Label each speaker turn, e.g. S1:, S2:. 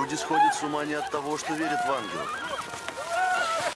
S1: Люди сходят с ума не от того, что верят в ангелов.